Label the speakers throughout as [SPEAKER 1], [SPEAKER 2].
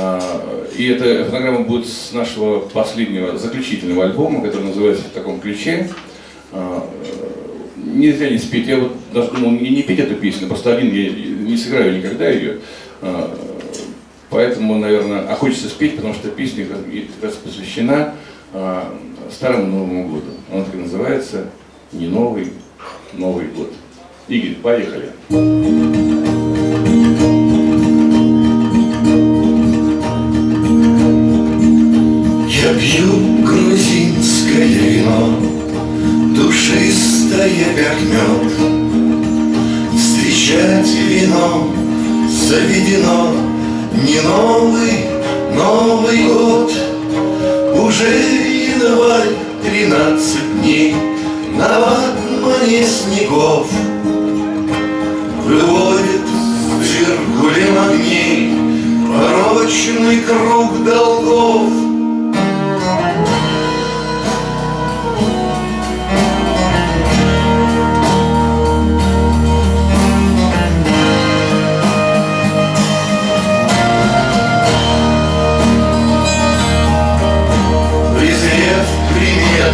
[SPEAKER 1] А, и эта фонограмма будет с нашего последнего заключительного альбома, который называется в таком ключе. А, нельзя не спеть. Я вот даже думал не, не петь эту песню, просто один я не сыграю никогда ее. А, поэтому, наверное, а хочется спеть, потому что песня как раз посвящена Старому Новому году. Она так и называется «Не новый, Новый год». Игорь, поехали.
[SPEAKER 2] Встречать вино заведено. Не новый, Новый год. Уже январь, тринадцать дней. На ватмане снегов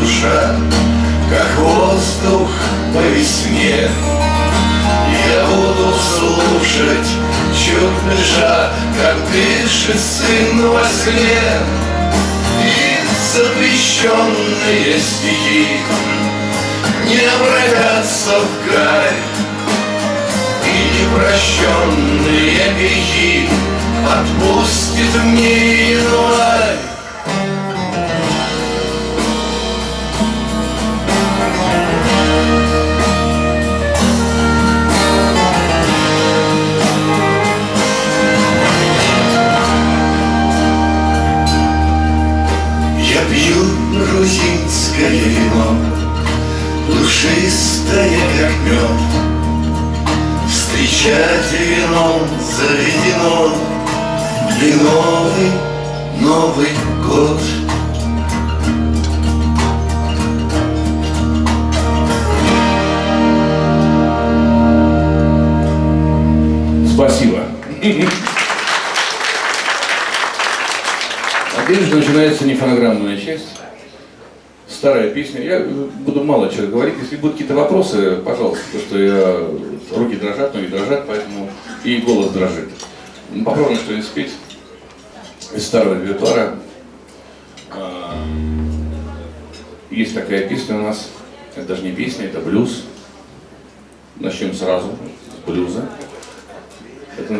[SPEAKER 2] душа, Как воздух по весне. Я буду слушать, чуть дыша, Как дышит сын во сне. И запрещенные стихи Не обратятся в гарь, И непрощенные грехи Отпустит мне Душистое, как мед. Встречать вином заведено И новый, Новый год.
[SPEAKER 1] Спасибо. А теперь же начинается нефонограммная часть старая песня. Я буду мало чего говорить. Если будут какие-то вопросы, пожалуйста, потому что я, руки дрожат, ноги дрожат, поэтому и голос дрожит. Ну, попробуем что-нибудь спеть из старого репертуара. А, есть такая песня у нас, это даже не песня, это блюз. Начнем сразу с блюза. Это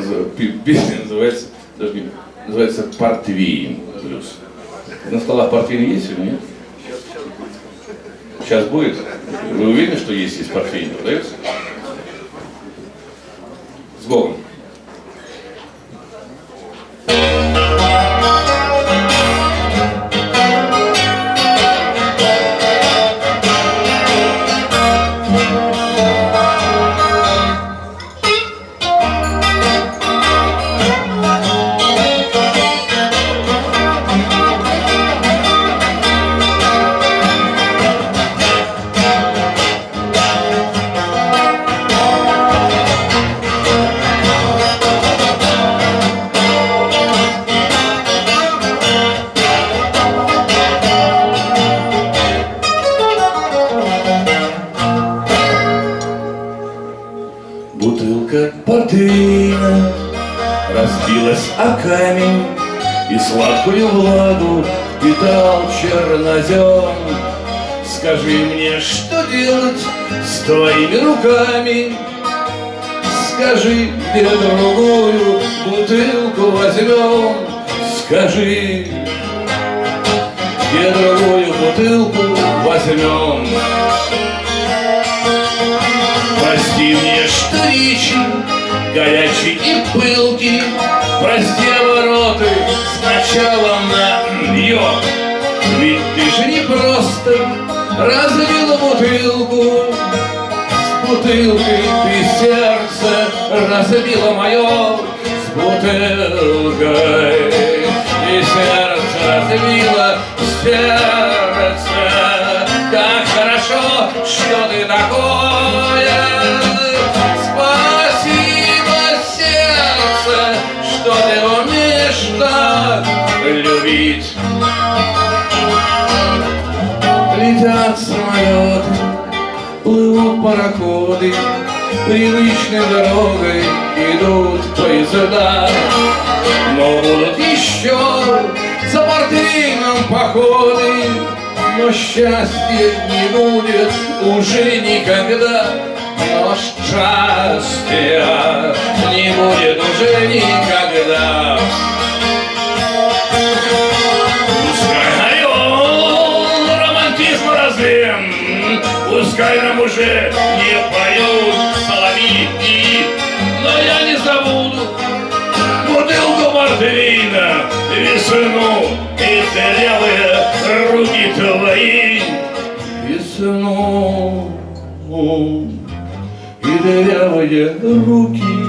[SPEAKER 1] песня называется, даже не, называется «Портвейн блюз». На столах портвейн есть или нет? Сейчас будет? Вы уверены, что есть здесь портфель продается? С Богом.
[SPEAKER 2] Сладкую влагу питал чернозем. Скажи мне, что делать с твоими руками,
[SPEAKER 1] скажи, где другую бутылку возьмем? Скажи, где другую бутылку возьмем? Прости мне, что речи горячий и пылкий, Прости обороты сначала на нее. Ведь ты же не просто разбила бутылку, С бутылкой ты сердце разбила мое, С бутылкой ты сердце разбила, сердце. Как хорошо, что ты такое, так любить. Летят самолеты, плывут пароходы, Привычной дорогой идут поезда. Но будут еще за портвейном походы, Но счастья не будет уже никогда. Но счастья не будет уже никогда. Пускай нам уже не поют соловьи, Но я не забуду бутылку портвейна, Весну и дырявые руки твои. Весну и дырявые руки